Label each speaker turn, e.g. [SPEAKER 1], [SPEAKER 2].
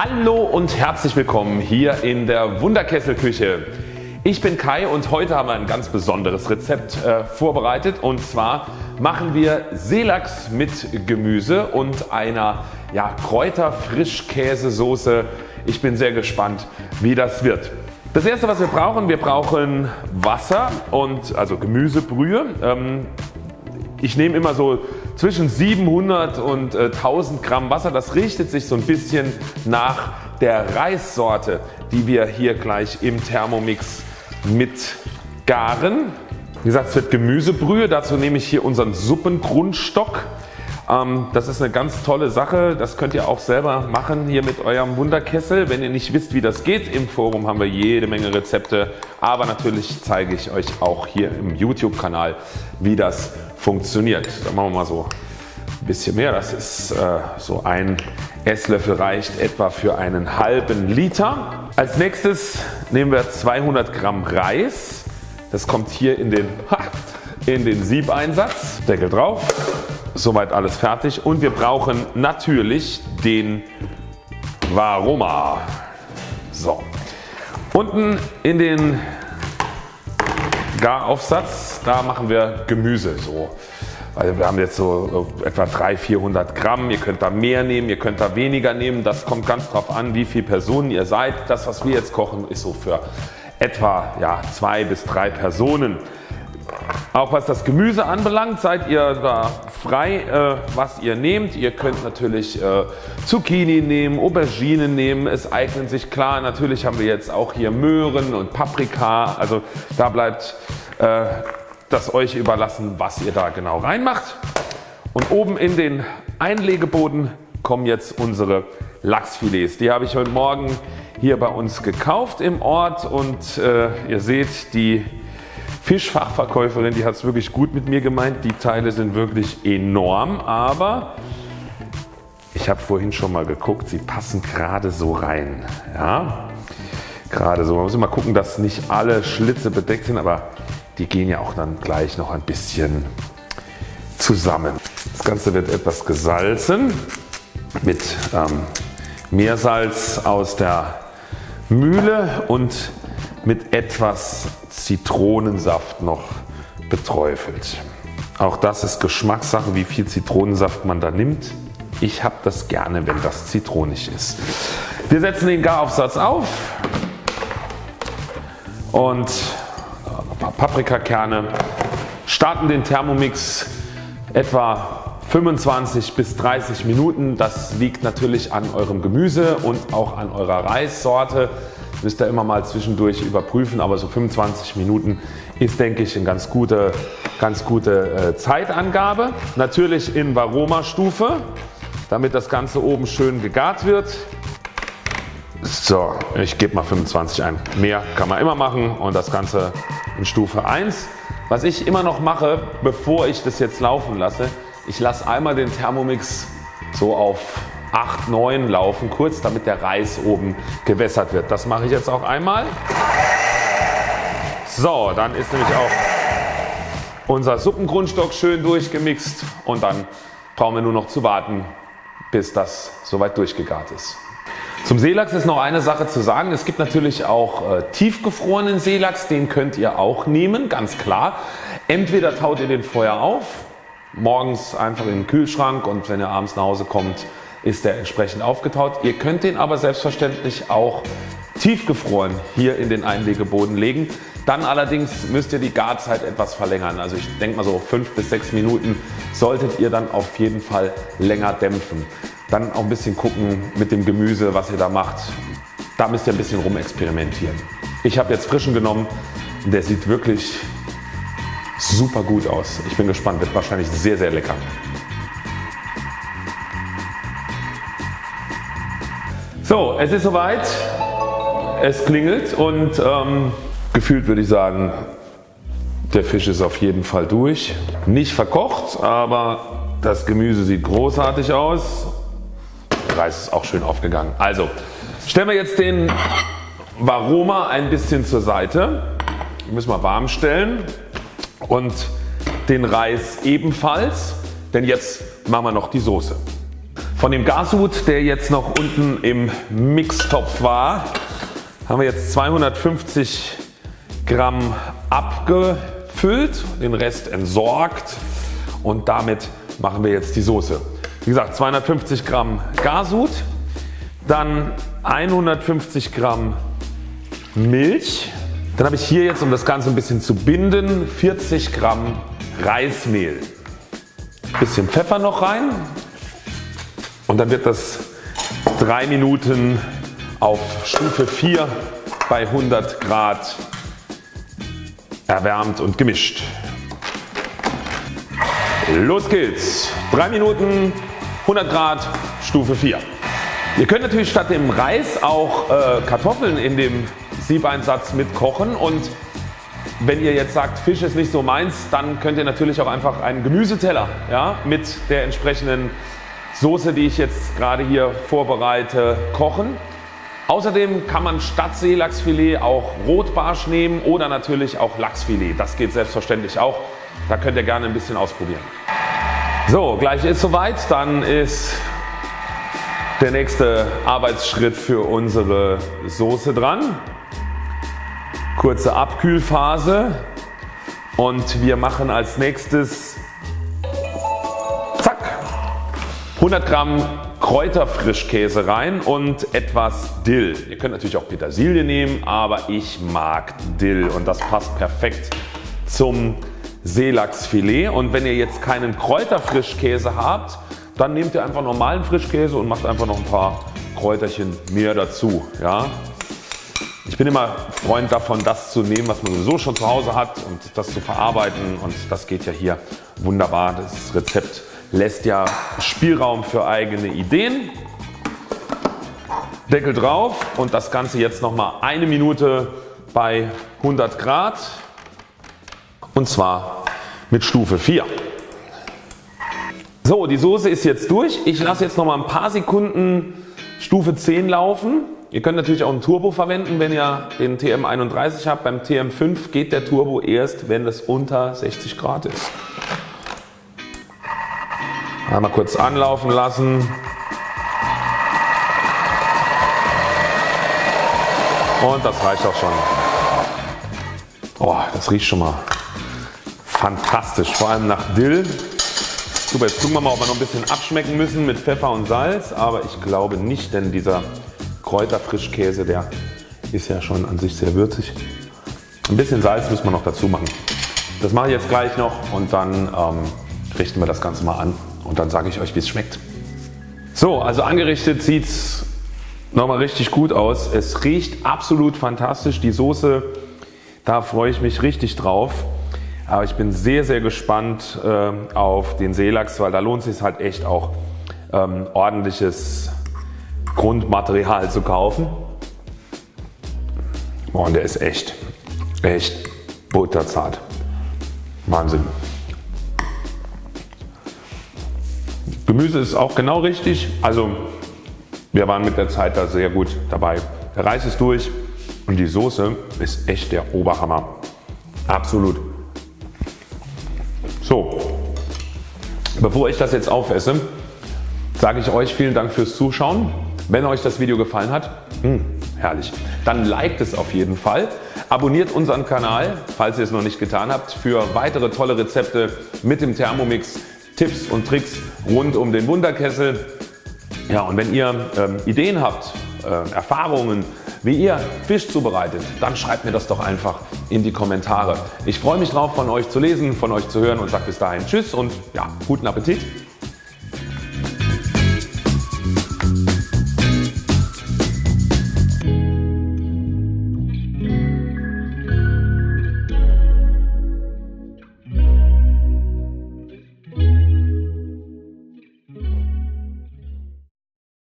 [SPEAKER 1] Hallo und herzlich willkommen hier in der Wunderkesselküche. Ich bin Kai und heute haben wir ein ganz besonderes Rezept äh, vorbereitet und zwar machen wir Seelachs mit Gemüse und einer ja, Kräuter-Frischkäsesoße. Ich bin sehr gespannt wie das wird. Das erste was wir brauchen, wir brauchen Wasser und also Gemüsebrühe. Ähm, ich nehme immer so zwischen 700 und äh, 1000 Gramm Wasser. Das richtet sich so ein bisschen nach der Reissorte die wir hier gleich im Thermomix mit garen. Wie gesagt es wird Gemüsebrühe. Dazu nehme ich hier unseren Suppengrundstock. Ähm, das ist eine ganz tolle Sache. Das könnt ihr auch selber machen hier mit eurem Wunderkessel. Wenn ihr nicht wisst wie das geht, im Forum haben wir jede Menge Rezepte. Aber natürlich zeige ich euch auch hier im YouTube Kanal wie das funktioniert. Da machen wir mal so ein bisschen mehr. Das ist äh, so ein Esslöffel reicht etwa für einen halben Liter. Als nächstes nehmen wir 200 Gramm Reis. Das kommt hier in den, in den Siebeinsatz. Deckel drauf. Soweit alles fertig und wir brauchen natürlich den Varoma. So. Unten in den Garaufsatz, da machen wir Gemüse so. Also wir haben jetzt so etwa 300, 400 Gramm. Ihr könnt da mehr nehmen, ihr könnt da weniger nehmen. Das kommt ganz drauf an wie viele Personen ihr seid. Das was wir jetzt kochen ist so für etwa ja, zwei bis drei Personen. Auch was das Gemüse anbelangt seid ihr da frei äh, was ihr nehmt. Ihr könnt natürlich äh, Zucchini nehmen, Auberginen nehmen. Es eignen sich klar. Natürlich haben wir jetzt auch hier Möhren und Paprika. Also da bleibt äh, das euch überlassen was ihr da genau reinmacht. Und oben in den Einlegeboden kommen jetzt unsere Lachsfilets. Die habe ich heute Morgen hier bei uns gekauft im Ort und äh, ihr seht die Fischfachverkäuferin die hat es wirklich gut mit mir gemeint. Die Teile sind wirklich enorm aber ich habe vorhin schon mal geguckt, sie passen gerade so rein. Ja? Gerade so. Man muss immer gucken dass nicht alle Schlitze bedeckt sind aber die gehen ja auch dann gleich noch ein bisschen zusammen. Das Ganze wird etwas gesalzen mit ähm, Meersalz aus der Mühle und mit etwas Zitronensaft noch beträufelt. Auch das ist Geschmackssache wie viel Zitronensaft man da nimmt. Ich habe das gerne wenn das zitronig ist. Wir setzen den Garaufsatz auf und ein paar Paprikakerne, starten den Thermomix etwa 25 bis 30 Minuten. Das liegt natürlich an eurem Gemüse und auch an eurer Reissorte. Müsst ihr immer mal zwischendurch überprüfen, aber so 25 Minuten ist denke ich eine ganz gute, ganz gute äh, Zeitangabe. Natürlich in Varoma Stufe, damit das Ganze oben schön gegart wird. So, ich gebe mal 25 ein. Mehr kann man immer machen und das Ganze in Stufe 1. Was ich immer noch mache, bevor ich das jetzt laufen lasse, ich lasse einmal den Thermomix so auf 8, 9 laufen kurz, damit der Reis oben gewässert wird. Das mache ich jetzt auch einmal. So, dann ist nämlich auch unser Suppengrundstock schön durchgemixt und dann brauchen wir nur noch zu warten, bis das soweit durchgegart ist. Zum Seelachs ist noch eine Sache zu sagen. Es gibt natürlich auch äh, tiefgefrorenen Seelachs, den könnt ihr auch nehmen, ganz klar. Entweder taut ihr den vorher auf, morgens einfach in den Kühlschrank und wenn ihr abends nach Hause kommt ist der entsprechend aufgetaut. Ihr könnt den aber selbstverständlich auch tiefgefroren hier in den Einlegeboden legen. Dann allerdings müsst ihr die Garzeit etwas verlängern. Also ich denke mal so 5 bis 6 Minuten solltet ihr dann auf jeden Fall länger dämpfen. Dann auch ein bisschen gucken mit dem Gemüse was ihr da macht. Da müsst ihr ein bisschen rumexperimentieren. Ich habe jetzt frischen genommen der sieht wirklich super gut aus. Ich bin gespannt, wird wahrscheinlich sehr sehr lecker. So es ist soweit. Es klingelt und ähm, gefühlt würde ich sagen der Fisch ist auf jeden Fall durch. Nicht verkocht aber das Gemüse sieht großartig aus Reis ist auch schön aufgegangen. Also stellen wir jetzt den Varoma ein bisschen zur Seite. Den müssen wir warm stellen und den Reis ebenfalls, denn jetzt machen wir noch die Soße. Von dem Garsud der jetzt noch unten im Mixtopf war haben wir jetzt 250 Gramm abgefüllt, den Rest entsorgt und damit machen wir jetzt die Soße. Wie gesagt 250 Gramm Garsud, dann 150 Gramm Milch, dann habe ich hier jetzt um das Ganze ein bisschen zu binden 40 Gramm Reismehl. Bisschen Pfeffer noch rein und dann wird das 3 Minuten auf Stufe 4 bei 100 Grad erwärmt und gemischt. Los geht's! 3 Minuten 100 Grad Stufe 4. Ihr könnt natürlich statt dem Reis auch äh, Kartoffeln in dem Siebeinsatz mit kochen und wenn ihr jetzt sagt Fisch ist nicht so meins, dann könnt ihr natürlich auch einfach einen Gemüseteller ja, mit der entsprechenden Soße die ich jetzt gerade hier vorbereite kochen. Außerdem kann man statt Seelachsfilet auch Rotbarsch nehmen oder natürlich auch Lachsfilet. Das geht selbstverständlich auch. Da könnt ihr gerne ein bisschen ausprobieren. So gleich ist soweit. Dann ist der nächste Arbeitsschritt für unsere Soße dran. Kurze Abkühlphase und wir machen als nächstes zack 100 Gramm Kräuterfrischkäse rein und etwas Dill. Ihr könnt natürlich auch Petersilie nehmen, aber ich mag Dill und das passt perfekt zum Seelachsfilet. Und wenn ihr jetzt keinen Kräuterfrischkäse habt, dann nehmt ihr einfach normalen Frischkäse und macht einfach noch ein paar Kräuterchen mehr dazu. Ja? Ich bin immer Freund davon das zu nehmen was man sowieso schon zu Hause hat und das zu verarbeiten und das geht ja hier wunderbar. Das Rezept lässt ja Spielraum für eigene Ideen. Deckel drauf und das Ganze jetzt nochmal eine Minute bei 100 Grad und zwar mit Stufe 4. So die Soße ist jetzt durch. Ich lasse jetzt nochmal ein paar Sekunden Stufe 10 laufen. Ihr könnt natürlich auch einen Turbo verwenden wenn ihr den TM31 habt. Beim TM5 geht der Turbo erst wenn es unter 60 Grad ist. Einmal kurz anlaufen lassen. Und das reicht auch schon. Oh, das riecht schon mal fantastisch, vor allem nach Dill. Super, jetzt gucken wir mal ob wir noch ein bisschen abschmecken müssen mit Pfeffer und Salz, aber ich glaube nicht, denn dieser Kräuterfrischkäse der ist ja schon an sich sehr würzig. Ein bisschen Salz müssen wir noch dazu machen. Das mache ich jetzt gleich noch und dann ähm, richten wir das Ganze mal an und dann sage ich euch wie es schmeckt. So also angerichtet sieht es nochmal richtig gut aus. Es riecht absolut fantastisch. Die Soße, da freue ich mich richtig drauf. Aber ich bin sehr sehr gespannt äh, auf den Seelachs, weil da lohnt es sich halt echt auch ähm, ordentliches Grundmaterial zu kaufen. Oh, und der ist echt, echt butterzart. Wahnsinn. Gemüse ist auch genau richtig. Also wir waren mit der Zeit da sehr gut dabei. Der Reis ist durch und die Soße ist echt der Oberhammer. Absolut. So, bevor ich das jetzt aufesse, sage ich euch vielen Dank fürs Zuschauen. Wenn euch das Video gefallen hat, mh, hm, herrlich, dann liked es auf jeden Fall. Abonniert unseren Kanal, falls ihr es noch nicht getan habt, für weitere tolle Rezepte mit dem Thermomix Tipps und Tricks rund um den Wunderkessel. Ja, und wenn ihr ähm, Ideen habt, äh, Erfahrungen, wie ihr Fisch zubereitet, dann schreibt mir das doch einfach in die Kommentare. Ich freue mich drauf von euch zu lesen, von euch zu hören und sage bis dahin Tschüss und ja, guten Appetit.